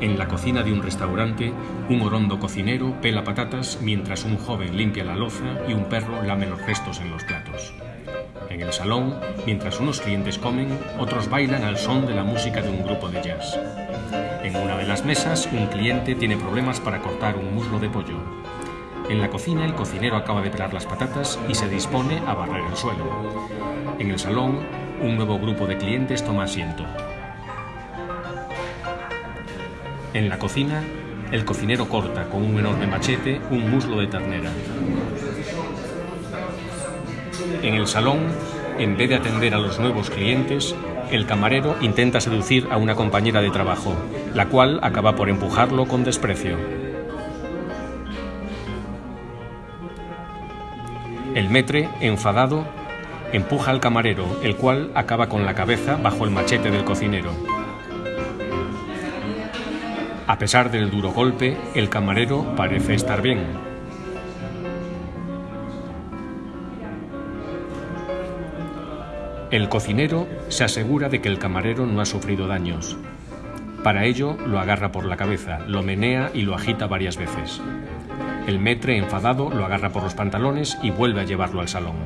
En la cocina de un restaurante, un orondo cocinero pela patatas mientras un joven limpia la loza y un perro lame los restos en los platos. En el salón, mientras unos clientes comen, otros bailan al son de la música de un grupo de jazz. En una de las mesas, un cliente tiene problemas para cortar un muslo de pollo. En la cocina, el cocinero acaba de pelar las patatas y se dispone a barrer el suelo. En el salón, un nuevo grupo de clientes toma asiento. En la cocina, el cocinero corta con un enorme machete un muslo de ternera. En el salón, en vez de atender a los nuevos clientes, el camarero intenta seducir a una compañera de trabajo, la cual acaba por empujarlo con desprecio. El metre, enfadado, empuja al camarero, el cual acaba con la cabeza bajo el machete del cocinero. A pesar del duro golpe, el camarero parece estar bien. El cocinero se asegura de que el camarero no ha sufrido daños. Para ello, lo agarra por la cabeza, lo menea y lo agita varias veces. El metre, enfadado, lo agarra por los pantalones y vuelve a llevarlo al salón.